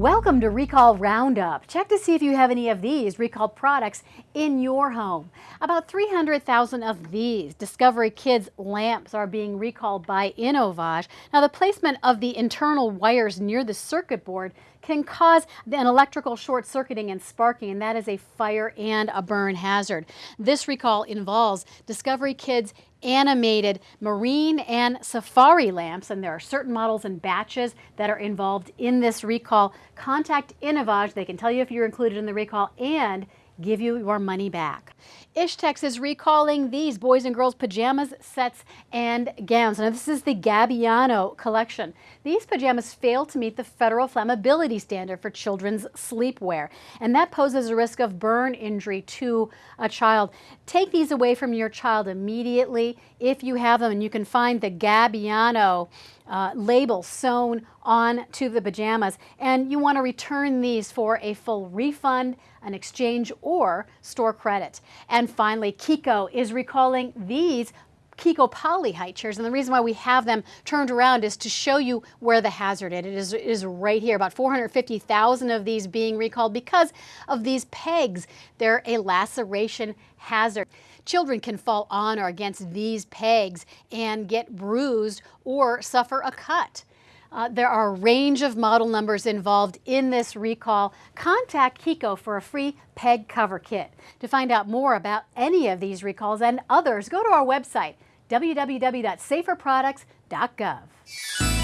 Welcome to Recall Roundup. Check to see if you have any of these recalled products in your home. About 300,000 of these Discovery Kids lamps are being recalled by Innovage. Now the placement of the internal wires near the circuit board can cause an electrical short circuiting and sparking and that is a fire and a burn hazard. This recall involves Discovery Kids animated marine and safari lamps and there are certain models and batches that are involved in this recall. Contact Innovage. They can tell you if you're included in the recall and give you your money back. Ishtex is recalling these boys and girls pajamas, sets, and gowns. Now this is the Gabbiano collection. These pajamas fail to meet the federal flammability standard for children's sleepwear, and that poses a risk of burn injury to a child. Take these away from your child immediately if you have them, and you can find the Gabbiano uh, label sewn on to the pajamas. And you want to return these for a full refund, an exchange, or store credit. And finally, Chicco is recalling these Chicco Polly high chairs. And the reason why we have them turned around is to show you where the hazard is. It is, it is right here, about 450,000 of these being recalled because of these pegs. They're a laceration hazard. Children can fall on or against these pegs and get bruised or suffer a cut. Uh, there are a range of model numbers involved in this recall. Contact Chicco for a free peg cover kit. To find out more about any of these recalls and others, go to our website, www.saferproducts.gov.